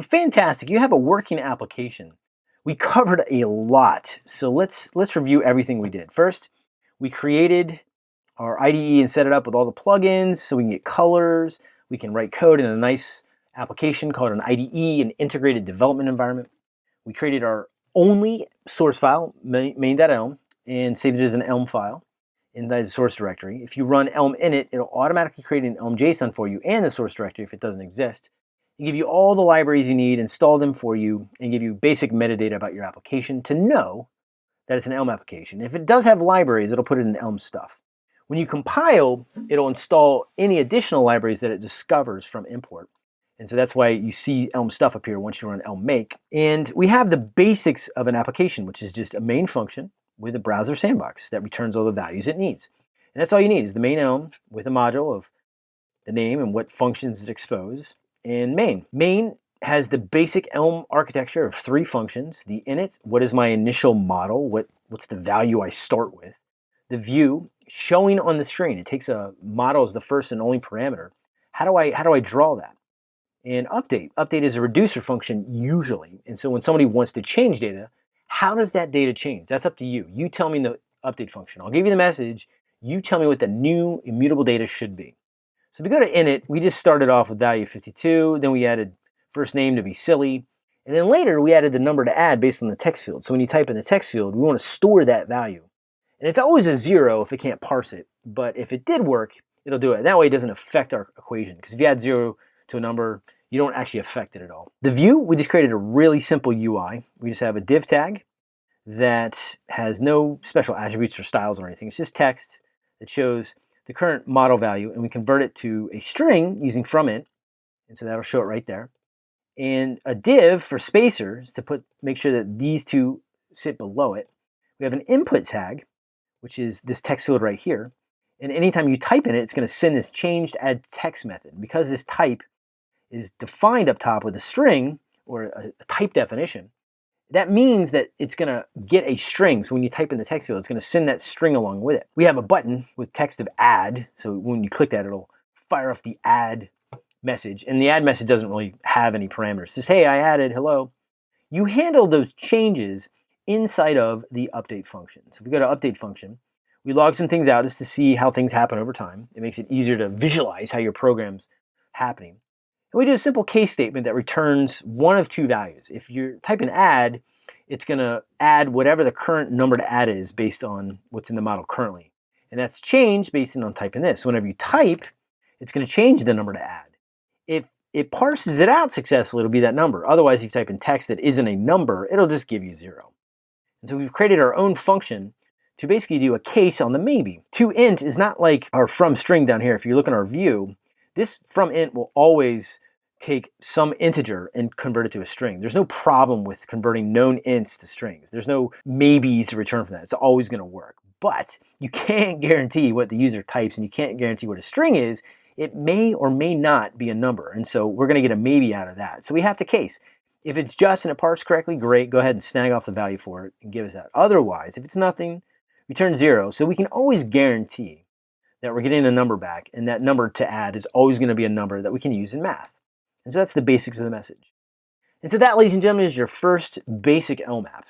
Fantastic, you have a working application. We covered a lot, so let's, let's review everything we did. First, we created our IDE and set it up with all the plugins so we can get colors, we can write code in a nice application called an IDE, an integrated development environment. We created our only source file, main.elm, and saved it as an Elm file in the source directory. If you run Elm init, it'll automatically create an Elm JSON for you and the source directory if it doesn't exist and give you all the libraries you need, install them for you, and give you basic metadata about your application to know that it's an Elm application. If it does have libraries, it'll put it in Elm stuff. When you compile, it'll install any additional libraries that it discovers from import. And so that's why you see Elm stuff appear once you run Elm make. And we have the basics of an application, which is just a main function with a browser sandbox that returns all the values it needs. And that's all you need is the main Elm with a module of the name and what functions it exposes in main. Main has the basic Elm architecture of three functions. The init, what is my initial model? What, what's the value I start with? The view, showing on the screen. It takes a model as the first and only parameter. How do I, how do I draw that? And update. Update is a reducer function usually. And so when somebody wants to change data, how does that data change? That's up to you. You tell me the update function. I'll give you the message. You tell me what the new immutable data should be. So if we go to init, we just started off with value 52, then we added first name to be silly, and then later we added the number to add based on the text field. So when you type in the text field, we want to store that value. And it's always a zero if it can't parse it, but if it did work, it'll do it. That way it doesn't affect our equation, because if you add zero to a number, you don't actually affect it at all. The view, we just created a really simple UI. We just have a div tag that has no special attributes or styles or anything. It's just text that shows the current model value and we convert it to a string using from int. And so that'll show it right there. And a div for spacers to put make sure that these two sit below it. We have an input tag, which is this text field right here. And anytime you type in it, it's going to send this changed add text method. because this type is defined up top with a string or a, a type definition, that means that it's going to get a string. So when you type in the text field, it's going to send that string along with it. We have a button with text of add. So when you click that, it'll fire off the add message. And the add message doesn't really have any parameters. It says, hey, I added, hello. You handle those changes inside of the update function. So if we go to update function, we log some things out just to see how things happen over time. It makes it easier to visualize how your program's happening. And we do a simple case statement that returns one of two values. If you type in add, it's going to add whatever the current number to add is based on what's in the model currently. And that's changed based on typing this. Whenever you type, it's going to change the number to add. If it parses it out successfully, it'll be that number. Otherwise, if you type in text that isn't a number, it'll just give you zero. And so we've created our own function to basically do a case on the maybe. To int is not like our from string down here. If you look in our view, this from int will always take some integer and convert it to a string. There's no problem with converting known ints to strings. There's no maybes to return from that. It's always going to work. But you can't guarantee what the user types and you can't guarantee what a string is. It may or may not be a number. And so we're going to get a maybe out of that. So we have to case. If it's just and it parsed correctly, great. Go ahead and snag off the value for it and give us that. Otherwise, if it's nothing, return zero. So we can always guarantee that we're getting a number back and that number to add is always going to be a number that we can use in math. And so that's the basics of the message. And so that, ladies and gentlemen, is your first basic Elm app.